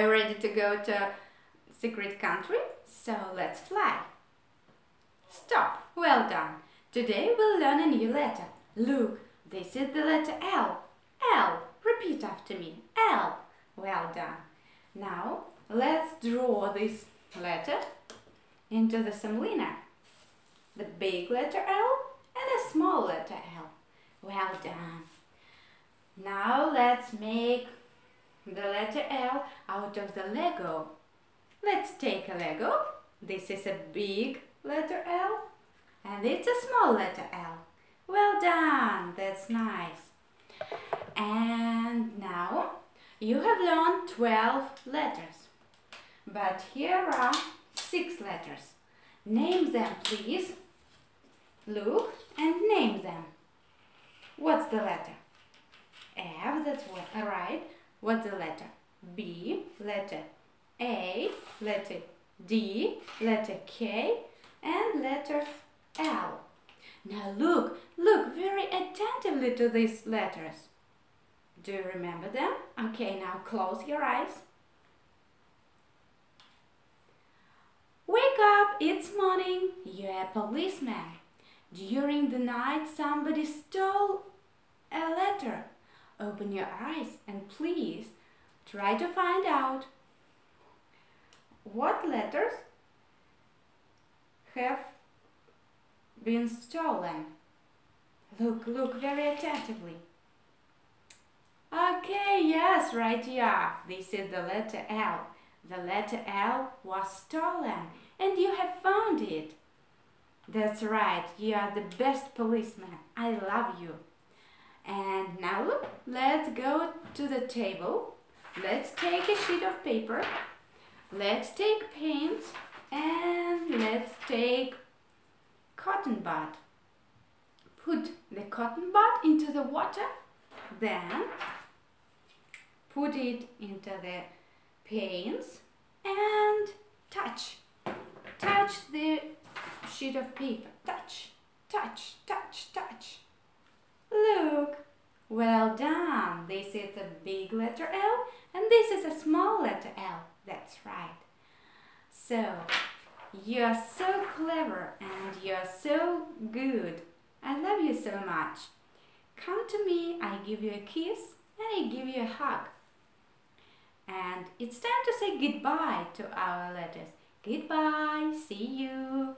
Are you ready to go to secret country? So let's fly. Stop. Well done. Today we'll learn a new letter. Look, this is the letter L. L. Repeat after me. L. Well done. Now let's draw this letter into the semolina. The big letter L and a small letter L. Well done. Now let's make the letter L out of the Lego. Let's take a Lego. This is a big letter L and it's a small letter L. Well done, that's nice. And now you have learned 12 letters. But here are six letters. Name them, please. Look and name them. What's the letter? F, that's what, right. What's the letter? B, letter A, letter D, letter K, and letter L. Now look, look very attentively to these letters. Do you remember them? Okay, now close your eyes. Wake up, it's morning. You're a policeman. During the night somebody stole. Open your eyes and please try to find out what letters have been stolen. Look, look very attentively. Okay, yes, right you are. This is the letter L. The letter L was stolen and you have found it. That's right, you are the best policeman. I love you. And now let's go to the table. Let's take a sheet of paper. Let's take paint and let's take cotton bud. Put the cotton bud into the water, then put it into the paints and touch. Touch the sheet of paper. Touch, touch, touch, touch. Well done. This is a big letter L and this is a small letter L. That's right. So, you're so clever and you're so good. I love you so much. Come to me, I give you a kiss and I give you a hug. And it's time to say goodbye to our letters. Goodbye, see you.